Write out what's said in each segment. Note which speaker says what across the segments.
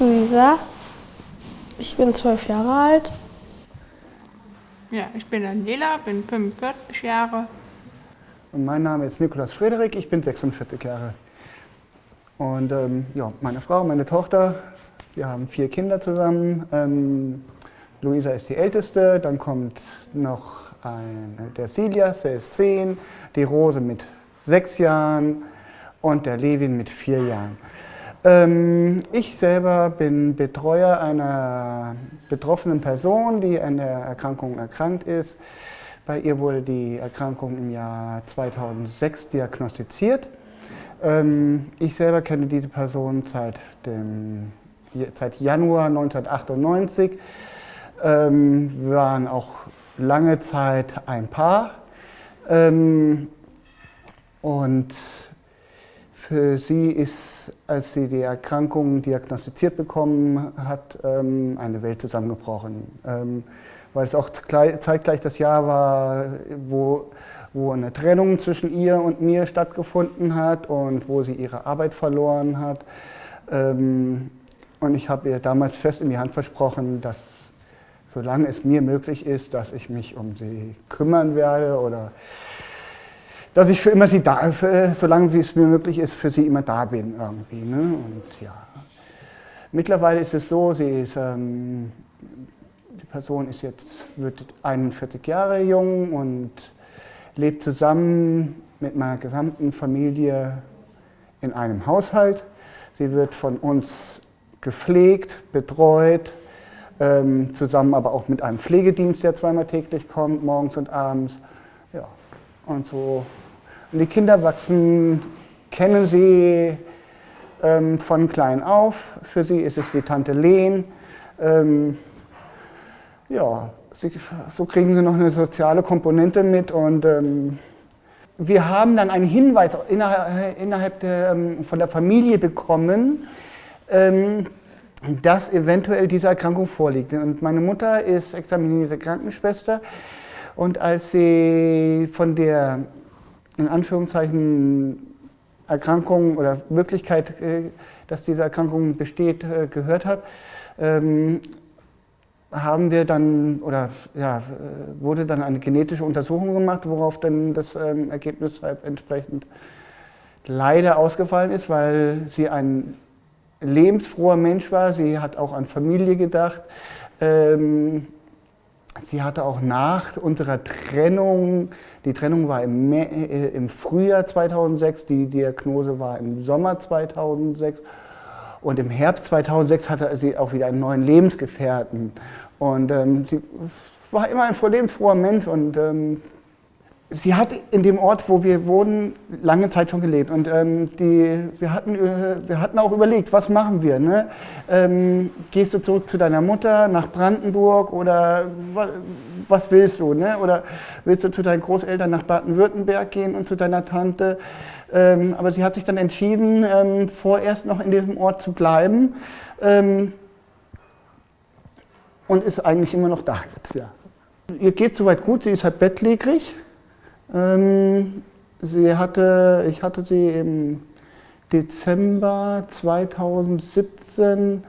Speaker 1: Luisa. Ich bin zwölf Jahre alt.
Speaker 2: Ja, ich bin Daniela, bin 45 Jahre.
Speaker 3: Und mein Name ist Nikolaus Frederik, ich bin 46 Jahre. Und ähm, ja, meine Frau, meine Tochter, wir haben vier Kinder zusammen. Ähm, Luisa ist die älteste, dann kommt noch ein, der Silias, der ist zehn, die Rose mit sechs Jahren und der Levin mit vier Jahren. Ähm, ich selber bin Betreuer einer betroffenen Person, die an der Erkrankung erkrankt ist. Bei ihr wurde die Erkrankung im Jahr 2006 diagnostiziert. Ähm, ich selber kenne diese Person seit, dem, seit Januar 1998. Ähm, wir waren auch lange Zeit ein Paar. Ähm, und für sie ist, als sie die Erkrankung diagnostiziert bekommen hat, ähm, eine Welt zusammengebrochen. Ähm, weil es auch zeitgleich das Jahr war, wo, wo eine Trennung zwischen ihr und mir stattgefunden hat und wo sie ihre Arbeit verloren hat. Ähm, und ich habe ihr damals fest in die Hand versprochen, dass solange es mir möglich ist, dass ich mich um sie kümmern werde oder dass ich für immer sie da, für, solange wie es mir möglich ist, für sie immer da bin irgendwie. Ne? Und ja, mittlerweile ist es so, sie ist, ähm, die Person ist jetzt, wird 41 Jahre jung und lebt zusammen mit meiner gesamten Familie in einem Haushalt. Sie wird von uns gepflegt, betreut, ähm, zusammen aber auch mit einem Pflegedienst, der zweimal täglich kommt, morgens und abends. Ja, und so die Kinder wachsen, kennen sie ähm, von klein auf. Für sie ist es die Tante Lehn. Ähm, ja, sie, so kriegen sie noch eine soziale Komponente mit. Und ähm, wir haben dann einen Hinweis innerhalb, der, ähm, von der Familie bekommen, ähm, dass eventuell diese Erkrankung vorliegt. Und meine Mutter ist examinierte Krankenschwester. Und als sie von der in Anführungszeichen Erkrankung oder Möglichkeit, äh, dass diese Erkrankung besteht, äh, gehört hat, ähm, haben wir dann, oder ja, äh, wurde dann eine genetische Untersuchung gemacht, worauf dann das ähm, Ergebnis halt entsprechend leider ausgefallen ist, weil sie ein lebensfroher Mensch war. Sie hat auch an Familie gedacht. Ähm, sie hatte auch nach unserer Trennung die Trennung war im, äh, im Frühjahr 2006, die Diagnose war im Sommer 2006 und im Herbst 2006 hatte sie auch wieder einen neuen Lebensgefährten. Und ähm, sie war immer ein lebensfroher Mensch und ähm, sie hat in dem Ort, wo wir wohnen, lange Zeit schon gelebt. Und ähm, die, wir, hatten, äh, wir hatten auch überlegt, was machen wir? Ne? Ähm, gehst du zurück zu deiner Mutter nach Brandenburg oder was, was willst du? Ne? Oder willst du zu deinen Großeltern nach Baden-Württemberg gehen und zu deiner Tante? Ähm, aber sie hat sich dann entschieden, ähm, vorerst noch in diesem Ort zu bleiben ähm, und ist eigentlich immer noch da jetzt. Ja. Ihr geht soweit gut, sie ist halt bettlägerig. Ähm, sie hatte, ich hatte sie im Dezember 2017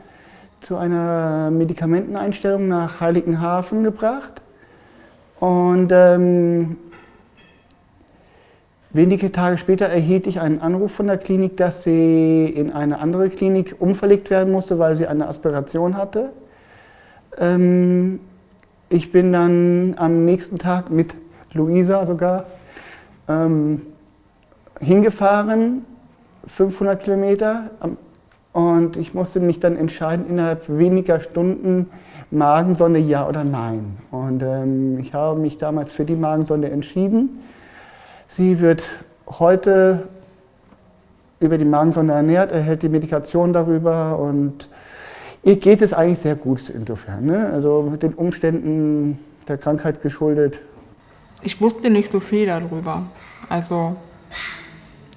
Speaker 3: zu einer Medikamenteneinstellung nach Heiligenhafen gebracht. Und ähm, wenige Tage später erhielt ich einen Anruf von der Klinik, dass sie in eine andere Klinik umverlegt werden musste, weil sie eine Aspiration hatte. Ähm, ich bin dann am nächsten Tag mit Luisa sogar, ähm, hingefahren, 500 Kilometer. Und ich musste mich dann entscheiden, innerhalb weniger Stunden Magensonde ja oder nein. Und ähm, ich habe mich damals für die Magensonde entschieden. Sie wird heute über die Magensonde ernährt, erhält die Medikation darüber und ihr geht es eigentlich sehr gut insofern. Ne? Also mit den Umständen der Krankheit geschuldet
Speaker 2: ich wusste nicht so viel darüber. Also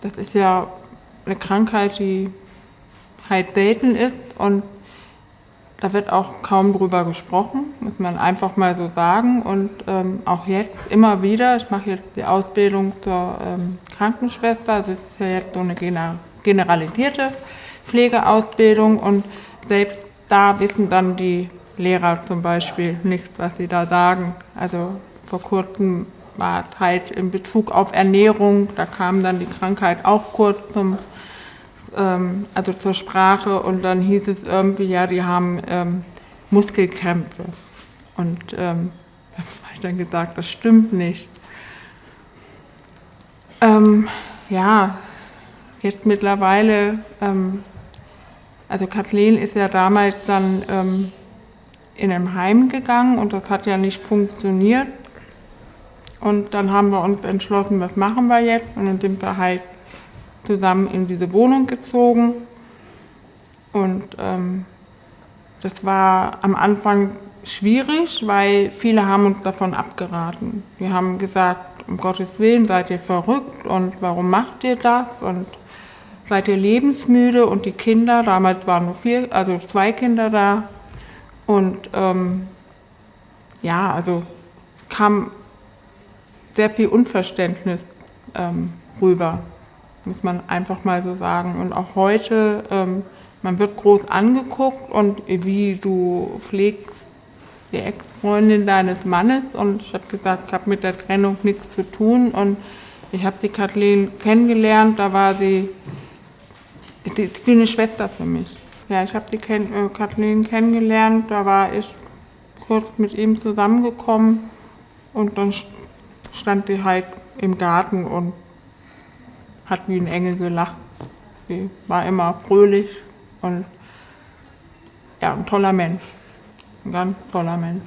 Speaker 2: das ist ja eine Krankheit, die halt selten ist und da wird auch kaum drüber gesprochen, muss man einfach mal so sagen. Und ähm, auch jetzt immer wieder, ich mache jetzt die Ausbildung zur ähm, Krankenschwester, das ist ja jetzt so eine generalisierte Pflegeausbildung und selbst da wissen dann die Lehrer zum Beispiel nicht, was sie da sagen. Also vor kurzem war es halt in Bezug auf Ernährung, da kam dann die Krankheit auch kurz zum, ähm, also zur Sprache und dann hieß es irgendwie, ja, die haben ähm, Muskelkrämpfe. Und ähm, da habe ich dann gesagt, das stimmt nicht. Ähm, ja, jetzt mittlerweile, ähm, also Kathleen ist ja damals dann ähm, in ein Heim gegangen und das hat ja nicht funktioniert. Und dann haben wir uns entschlossen, was machen wir jetzt? Und dann sind wir halt zusammen in diese Wohnung gezogen. Und ähm, das war am Anfang schwierig, weil viele haben uns davon abgeraten. Die haben gesagt, um Gottes Willen, seid ihr verrückt und warum macht ihr das? Und seid ihr lebensmüde? Und die Kinder, damals waren nur vier, also zwei Kinder da. Und ähm, ja, also es kam sehr viel Unverständnis ähm, rüber, muss man einfach mal so sagen. Und auch heute, ähm, man wird groß angeguckt und wie du pflegst die Ex-Freundin deines Mannes. Und ich habe gesagt, ich habe mit der Trennung nichts zu tun. Und ich habe die Kathleen kennengelernt, da war sie, sie ist wie eine Schwester für mich. Ja, ich habe die Ken äh, Kathleen kennengelernt, da war ich kurz mit ihm zusammengekommen. Und dann stand sie halt im Garten und hat wie ein Engel gelacht. Sie war immer fröhlich und ja, ein toller Mensch. Ein ganz toller Mensch.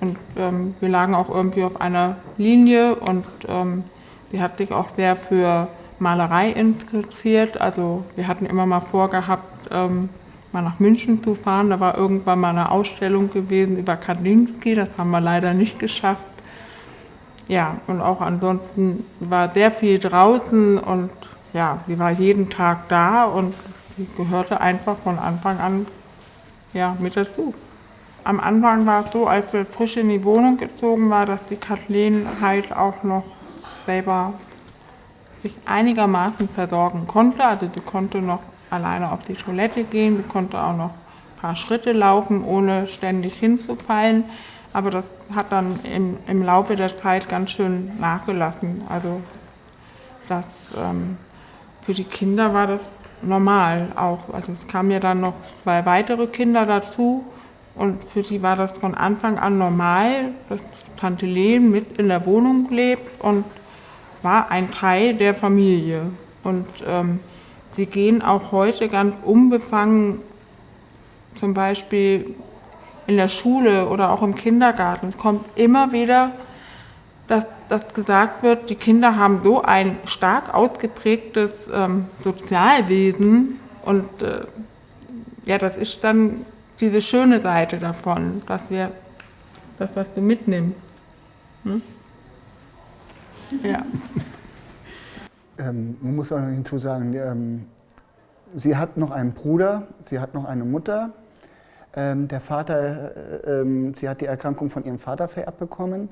Speaker 2: Und ähm, wir lagen auch irgendwie auf einer Linie und ähm, sie hat sich auch sehr für Malerei interessiert. Also wir hatten immer mal vorgehabt, ähm, mal nach München zu fahren. Da war irgendwann mal eine Ausstellung gewesen über Kandinsky, das haben wir leider nicht geschafft. Ja, und auch ansonsten war sehr viel draußen und ja, sie war jeden Tag da und sie gehörte einfach von Anfang an ja, mit dazu. Am Anfang war es so, als wir frisch in die Wohnung gezogen waren, dass die Kathleen halt auch noch selber sich einigermaßen versorgen konnte. Also sie konnte noch alleine auf die Toilette gehen, sie konnte auch noch ein paar Schritte laufen, ohne ständig hinzufallen. Aber das hat dann im, im Laufe der Zeit ganz schön nachgelassen. Also das, ähm, für die Kinder war das normal auch. Also es kamen ja dann noch zwei weitere Kinder dazu und für sie war das von Anfang an normal, dass Tante Leen mit in der Wohnung lebt und war ein Teil der Familie. Und ähm, sie gehen auch heute ganz unbefangen, zum Beispiel in der Schule oder auch im Kindergarten. Kommt immer wieder, dass, dass gesagt wird, die Kinder haben so ein stark ausgeprägtes ähm, Sozialwesen und äh, ja, das ist dann diese schöne Seite davon, dass wir das, was du mitnimmst. Hm?
Speaker 3: Ja. Ähm, man muss auch noch hinzu sagen, ähm, sie hat noch einen Bruder, sie hat noch eine Mutter. Ähm, der Vater, äh, ähm, sie hat die Erkrankung von ihrem Vater vererbt bekommen.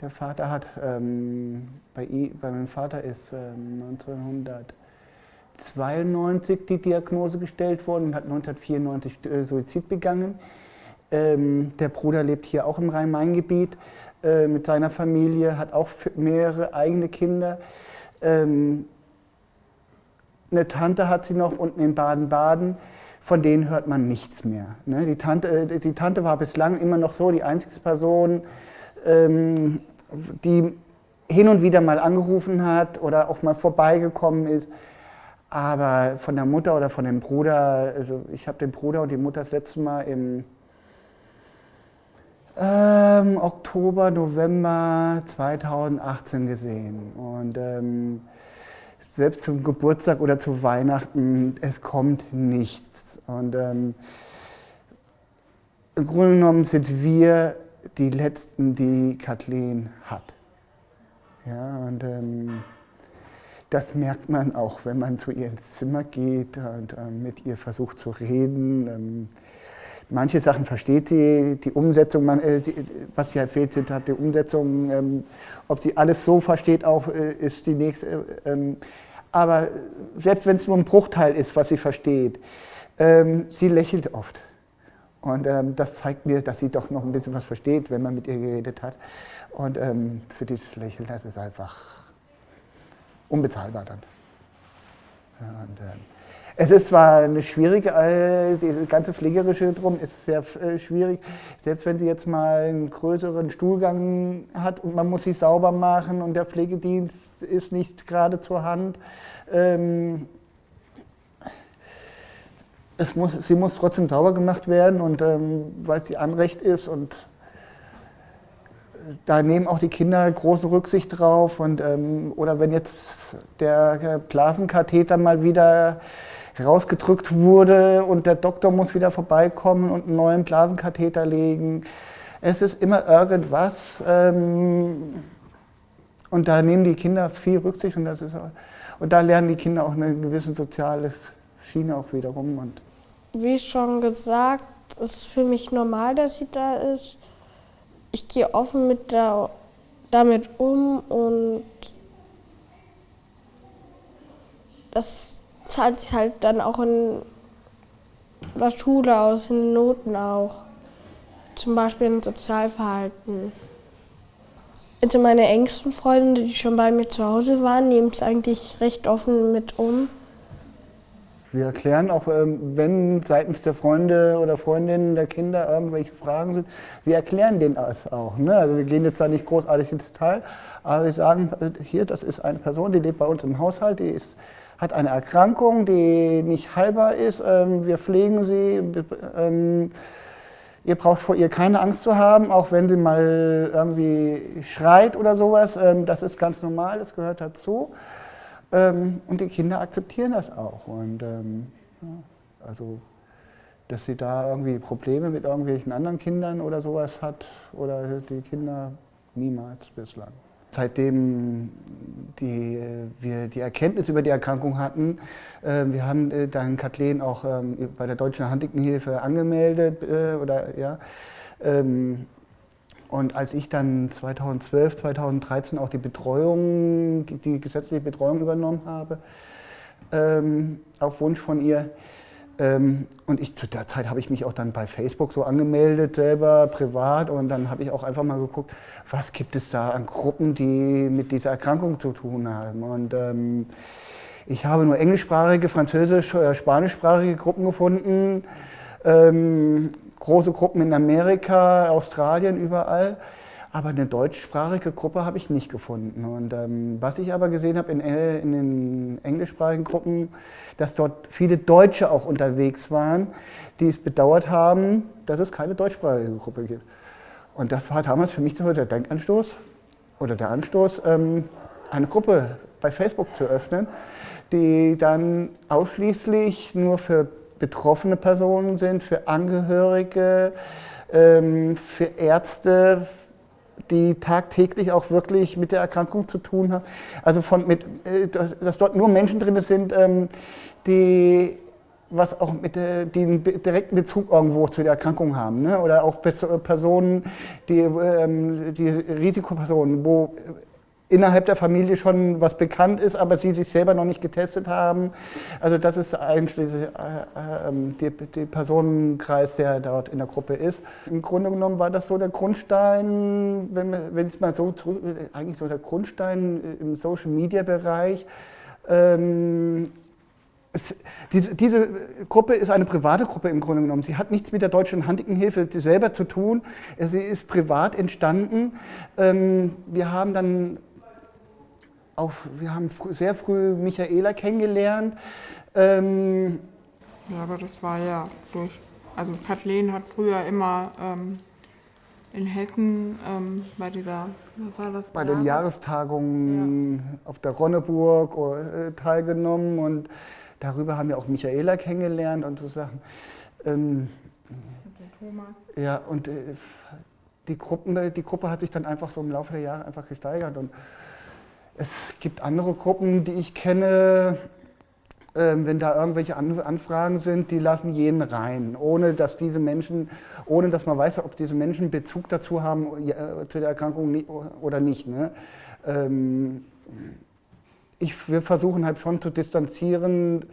Speaker 3: Der Vater hat, ähm, bei, bei meinem Vater ist 1992 ähm, die Diagnose gestellt worden und hat 1994 äh, Suizid begangen. der Bruder lebt hier auch im Rhein-Main-Gebiet. Äh, mit seiner Familie, hat auch mehrere eigene Kinder. Eine Tante hat sie noch unten in Baden-Baden, von denen hört man nichts mehr. Ne? Die, Tante, äh, die Tante war bislang immer noch so die einzige Person, ähm, die hin und wieder mal angerufen hat oder auch mal vorbeigekommen ist. Aber von der Mutter oder von dem Bruder, also ich habe den Bruder und die Mutter das letzte Mal im ähm, Oktober, November 2018 gesehen. Und ähm, selbst zum Geburtstag oder zu Weihnachten, es kommt nichts. Und ähm, im Grunde genommen sind wir die Letzten, die Kathleen hat. Ja, und ähm, das merkt man auch, wenn man zu ihr ins Zimmer geht und äh, mit ihr versucht zu reden. Manche Sachen versteht sie, die Umsetzung, äh, was sie halt fehlt, sind halt die Umsetzung. Ähm, ob sie alles so versteht, auch äh, ist die nächste. Äh, ähm, aber selbst wenn es nur ein Bruchteil ist, was sie versteht, ähm, sie lächelt oft. Und das zeigt mir, dass sie doch noch ein bisschen was versteht, wenn man mit ihr geredet hat. Und für dieses Lächeln, das ist einfach unbezahlbar dann. Und, es ist zwar eine schwierige, äh, die ganze Pflegerische drum ist sehr äh, schwierig. Selbst wenn sie jetzt mal einen größeren Stuhlgang hat und man muss sich sauber machen und der Pflegedienst ist nicht gerade zur Hand. Ähm, es muss, sie muss trotzdem sauber gemacht werden und ähm, weil sie Anrecht ist und da nehmen auch die Kinder große Rücksicht drauf und ähm, oder wenn jetzt der Blasenkatheter mal wieder rausgedrückt wurde und der Doktor muss wieder vorbeikommen und einen neuen Blasenkatheter legen. Es ist immer irgendwas ähm, und da nehmen die Kinder viel Rücksicht und, das ist und da lernen die Kinder auch eine gewisse soziale Schiene auch wiederum. Und
Speaker 1: Wie schon gesagt, ist für mich normal, dass sie da ist. Ich gehe offen mit der, damit um und das zahlt sich halt dann auch in der Schule aus, in den Noten auch. Zum Beispiel im Sozialverhalten. Also meine engsten Freunde, die schon bei mir zu Hause waren, nehmen es eigentlich recht offen mit um.
Speaker 3: Wir erklären auch, ähm, wenn seitens der Freunde oder Freundinnen der Kinder irgendwelche Fragen sind, wir erklären denen das auch. Ne? Also wir gehen jetzt zwar nicht großartig ins Detail, aber wir sagen, äh, hier, das ist eine Person, die lebt bei uns im Haushalt, die ist hat eine Erkrankung, die nicht heilbar ist. Ähm, wir pflegen sie. Ähm, ihr braucht vor ihr keine Angst zu haben, auch wenn sie mal irgendwie schreit oder sowas. Ähm, das ist ganz normal, das gehört dazu. Und die Kinder akzeptieren das auch. Und also, dass sie da irgendwie Probleme mit irgendwelchen anderen Kindern oder sowas hat oder die Kinder niemals bislang. Seitdem die, wir die Erkenntnis über die Erkrankung hatten, äh, wir haben äh, dann Kathleen auch ähm, bei der Deutschen Huntingtonhilfe angemeldet. Äh, oder, ja, ähm, und als ich dann 2012, 2013 auch die Betreuung, die gesetzliche Betreuung übernommen habe, ähm, auf Wunsch von ihr, und ich, zu der Zeit habe ich mich auch dann bei Facebook so angemeldet, selber privat. Und dann habe ich auch einfach mal geguckt, was gibt es da an Gruppen, die mit dieser Erkrankung zu tun haben. Und ähm, ich habe nur englischsprachige, französisch- oder spanischsprachige Gruppen gefunden. Ähm, große Gruppen in Amerika, Australien, überall. Aber eine deutschsprachige Gruppe habe ich nicht gefunden. Und ähm, was ich aber gesehen habe in, äh, in, den englischsprachigen Gruppen, dass dort viele Deutsche auch unterwegs waren, die es bedauert haben, dass es keine deutschsprachige Gruppe gibt. Und das war damals für mich der Denkanstoß oder der Anstoß, ähm, eine Gruppe bei Facebook zu öffnen, die dann ausschließlich nur für betroffene Personen sind, für Angehörige, ähm, für Ärzte, die tagtäglich auch wirklich mit der Erkrankung zu tun haben. Also von mit, äh, dass dort nur Menschen drin sind, ähm, die was auch mit die einen direkten Bezug irgendwo zu der Erkrankung haben. Ne? Oder auch Personen, die, ähm, die Risikopersonen, wo innerhalb der Familie schon was bekannt ist, aber sie sich selber noch nicht getestet haben. Also das ist eigentlich äh, äh, ähm, der Personenkreis, der dort in der Gruppe ist. Im Grunde genommen war das so der Grundstein, wenn, ich mal so eigentlich so der Grundstein im Social-Media-Bereich. Ähm, es, diese, diese, Gruppe ist eine private Gruppe im Grunde genommen. Sie hat nichts mit der Deutschen Huntingtonhilfe selber zu tun. Sie ist privat entstanden. Ähm, wir haben dann auch, wir haben fr sehr früh Michaela kennengelernt. Ähm
Speaker 2: ja, aber das war ja durch, also Kathleen hat früher immer ähm, in Hessen ähm, bei dieser,
Speaker 3: was war das? Bei den Jahrestagungen ja. auf der Ronneburg äh, teilgenommen und darüber haben wir auch Michaela kennengelernt und so Sachen. Ähm, ja, und äh, die, Gruppen, die Gruppe hat sich dann einfach so im Laufe der Jahre einfach gesteigert und es gibt andere Gruppen, die ich kenne, ähm, wenn da irgendwelche Anfragen sind, die lassen jeden rein, ohne dass diese Menschen, ohne dass man weiß, ob diese Menschen Bezug dazu haben, zu der Erkrankung oder nicht. Ne? Ähm, ich, wir versuchen halt schon zu distanzieren,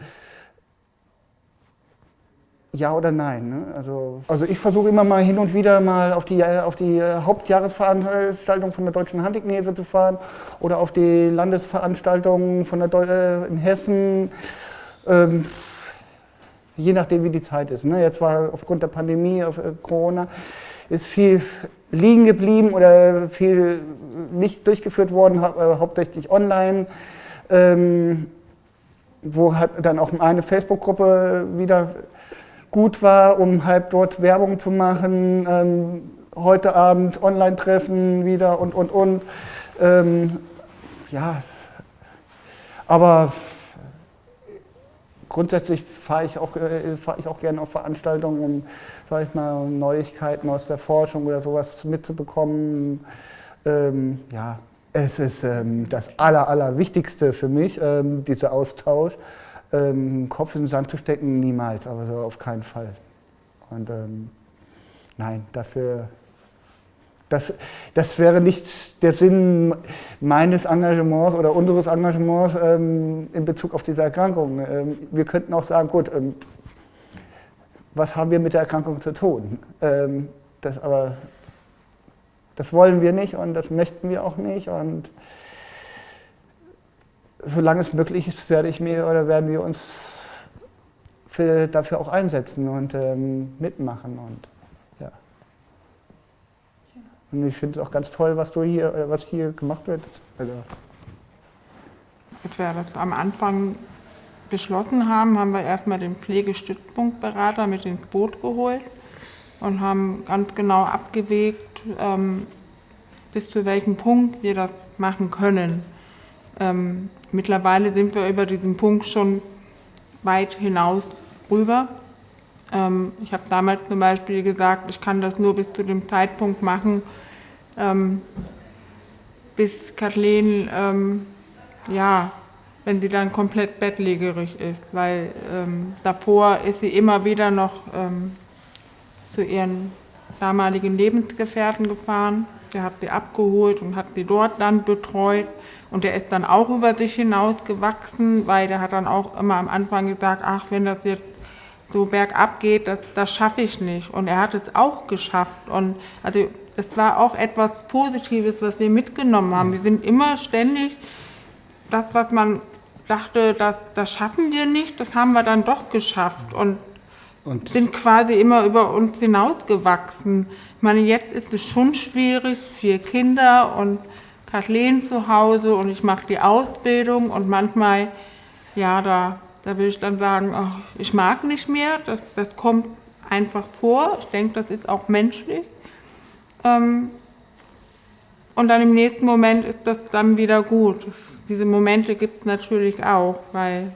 Speaker 3: ja oder nein. Ne? Also, also ich versuche immer mal hin und wieder mal auf die, auf die Hauptjahresveranstaltung von der Deutschen Handignehilfe zu fahren oder auf die Landesveranstaltungen von der äh, in Hessen. Ähm, je nachdem, wie die Zeit ist. Ne? Jetzt war aufgrund der Pandemie, auf äh, Corona, ist viel liegen geblieben oder viel nicht durchgeführt worden, hau äh, hauptsächlich online. Ähm, wo halt dann auch eine Facebook-Gruppe wieder gut war, um halt dort Werbung zu machen. Ähm, heute Abend Online-Treffen wieder und, und, und. Ähm, ja, aber grundsätzlich fahre ich, auch, äh, fahr ich auch gerne auf Veranstaltungen, um sag ich mal, Neuigkeiten aus der Forschung oder sowas mitzubekommen. Ähm, ja, es ist ähm, das Aller, Allerwichtigste für mich, ähm, dieser Austausch. Ähm, Kopf in den Sand zu stecken, niemals, aber so auf keinen Fall. Und ähm, nein, dafür, das, das wäre nicht der Sinn meines Engagements oder unseres Engagements ähm, in Bezug auf diese Erkrankung. Ähm, wir könnten auch sagen, gut, ähm, was haben wir mit der Erkrankung zu tun? Ähm, das aber das wollen wir nicht und das möchten wir auch nicht. Und solange es möglich ist, werde ich mir oder werden wir uns für, dafür auch einsetzen und ähm, mitmachen. Und, ja. und ich finde es auch ganz toll, was du hier, äh, was hier gemacht wird. Also.
Speaker 2: Als wir das am Anfang beschlossen haben, haben wir erstmal den Pflegestützpunktberater mit ins Boot geholt und haben ganz genau abgewegt, ähm, bis zu welchem Punkt wir das machen können. Ähm, mittlerweile sind wir über diesen Punkt schon weit hinaus rüber. Ähm, ich habe damals zum Beispiel gesagt, ich kann das nur bis zu dem Zeitpunkt machen, ähm, bis Kathleen, ähm, ja, wenn sie dann komplett bettlägerig ist, weil ähm, davor ist sie immer wieder noch ähm, zu ihren damaligen Lebensgefährten gefahren. Der hat sie abgeholt und hat sie dort dann betreut. Und der ist dann auch über sich hinausgewachsen, weil der hat dann auch immer am Anfang gesagt, ach, wenn das jetzt so bergab geht, das, das schaffe ich nicht. Und er hat es auch geschafft. Und also es war auch etwas Positives, was wir mitgenommen haben. Wir sind immer ständig das, was man dachte, das, das schaffen wir nicht, das haben wir dann doch geschafft. Und und sind quasi immer über uns hinausgewachsen. Ich meine, jetzt ist es schon schwierig, vier Kinder und Kathleen zu Hause und ich mache die Ausbildung und manchmal, ja, da, da will ich dann sagen, ach, ich mag nicht mehr, das, das kommt einfach vor. Ich denke, das ist auch menschlich. Ähm, und dann im nächsten Moment ist das dann wieder gut. Das, diese Momente gibt es natürlich auch, weil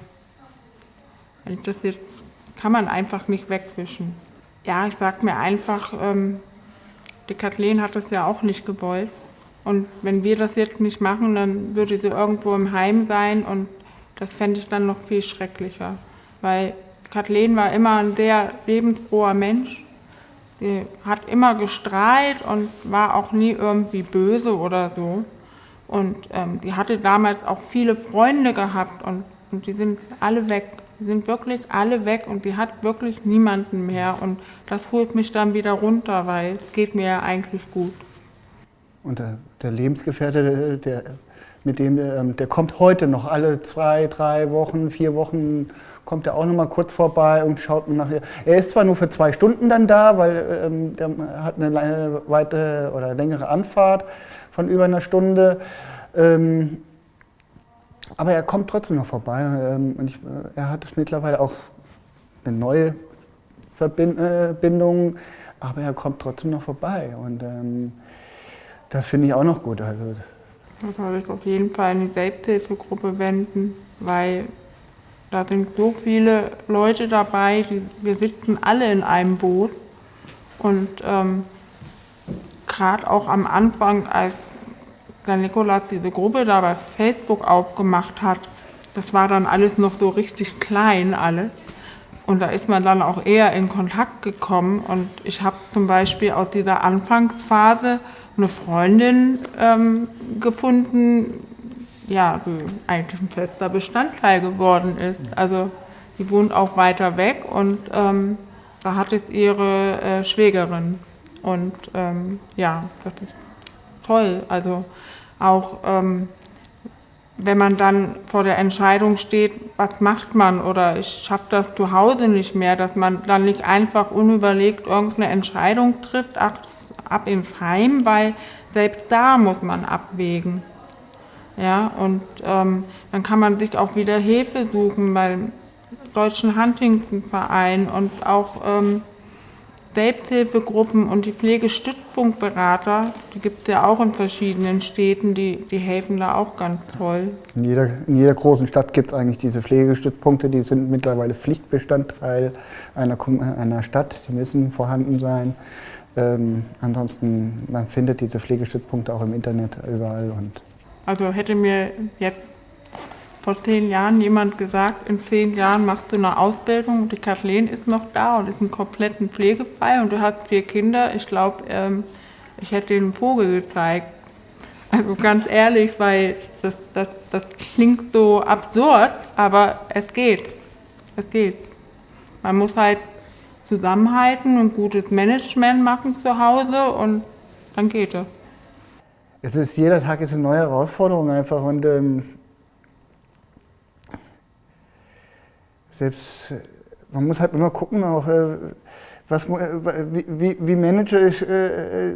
Speaker 2: das jetzt kann man einfach nicht wegwischen. Ja, ich sag mir einfach, ähm, die Kathleen hat das ja auch nicht gewollt. Und wenn wir das jetzt nicht machen, dann würde sie irgendwo im Heim sein und das fände ich dann noch viel schrecklicher. Weil Kathleen war immer ein sehr lebensfroher Mensch. Sie hat immer gestrahlt und war auch nie irgendwie böse oder so. Und ähm, sie hatte damals auch viele Freunde gehabt und, und die sind alle weg. Die sind wirklich alle weg und sie hat wirklich niemanden mehr. Und das holt mich dann wieder runter, weil es geht mir ja eigentlich gut.
Speaker 3: Und der, der Lebensgefährte, der, mit dem, ähm, der kommt heute noch alle zwei, drei Wochen, vier Wochen, kommt er auch noch mal kurz vorbei und schaut mir nachher. Er ist zwar nur für zwei Stunden dann da, weil ähm, der hat eine weite oder längere Anfahrt von über einer Stunde. Ähm, aber er kommt trotzdem noch vorbei. Ähm, und ich, äh, er hat mittlerweile auch eine neue Verbindung, aber er kommt trotzdem noch vorbei. Und ähm, das finde ich auch noch gut. Also,
Speaker 2: da soll ich auf jeden Fall in die Selbsthilfegruppe wenden, weil da sind so viele Leute dabei, die, wir sitzen alle in einem Boot. Und ähm, gerade auch am Anfang, als der Nikolas diese Gruppe da bei Facebook aufgemacht hat, das war dann alles noch so richtig klein alles. Und da ist man dann auch eher in Kontakt gekommen. Und ich habe zum Beispiel aus dieser Anfangsphase eine Freundin ähm, gefunden, ja, die eigentlich ein fester Bestandteil geworden ist. Also die wohnt auch weiter weg und ähm, da hat es ihre äh, Schwägerin. Und ähm, ja, das ist toll. Also auch ähm, wenn man dann vor der Entscheidung steht, was macht man oder ich schaffe das zu Hause nicht mehr, dass man dann nicht einfach unüberlegt irgendeine Entscheidung trifft, ach, ab ins Heim, weil selbst da muss man abwägen. Ja, und ähm, dann kann man sich auch wieder Hilfe suchen beim Deutschen Huntington-Verein und auch ähm, Selbsthilfegruppen und die Pflegestützpunktberater, die gibt es ja auch in verschiedenen Städten, die, die helfen da auch ganz toll.
Speaker 3: In jeder, in jeder großen Stadt gibt es eigentlich diese Pflegestützpunkte, die sind mittlerweile Pflichtbestandteil einer, einer Stadt, die müssen vorhanden sein. Ähm, ansonsten, man findet diese Pflegestützpunkte auch im Internet überall. Und
Speaker 2: also hätte mir jetzt vor zehn Jahren jemand gesagt, in zehn Jahren machst du eine Ausbildung und die Kathleen ist noch da und ist ein kompletten Pflegefall und du hast vier Kinder. Ich glaube, ähm, ich hätte den Vogel gezeigt. Also ganz ehrlich, weil das, das, das klingt so absurd, aber es geht. Es geht. Man muss halt zusammenhalten und gutes Management machen zu Hause und dann geht es.
Speaker 3: Es ist jeder Tag ist eine neue Herausforderung einfach und ähm, selbst, äh, man muss halt immer gucken, auch, äh, was, äh, wie, wie manage ich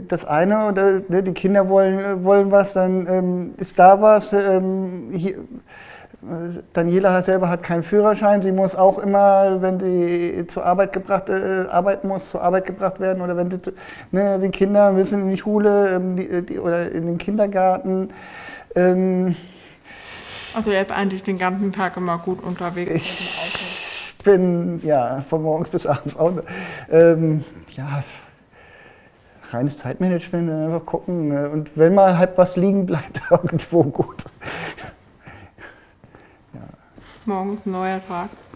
Speaker 3: das eine oder ne, die Kinder wollen, wollen was, dann ähm, ist da was. Ähm, Daniela selber hat keinen Führerschein, sie muss auch immer, wenn sie zur Arbeit gebracht äh, arbeiten muss, zur Arbeit gebracht werden oder wenn sie, ne, die Kinder müssen in die Schule ähm, die, die, oder in den Kindergarten. Ähm,
Speaker 2: also er ist eigentlich den ganzen Tag immer gut unterwegs.
Speaker 3: Ich bin ja von morgens bis abends auch. Ähm, ja, reines Zeitmanagement, einfach gucken. Ne? Und wenn mal halt was liegen bleibt, irgendwo gut.
Speaker 2: Ja. Morgens neuer Tag.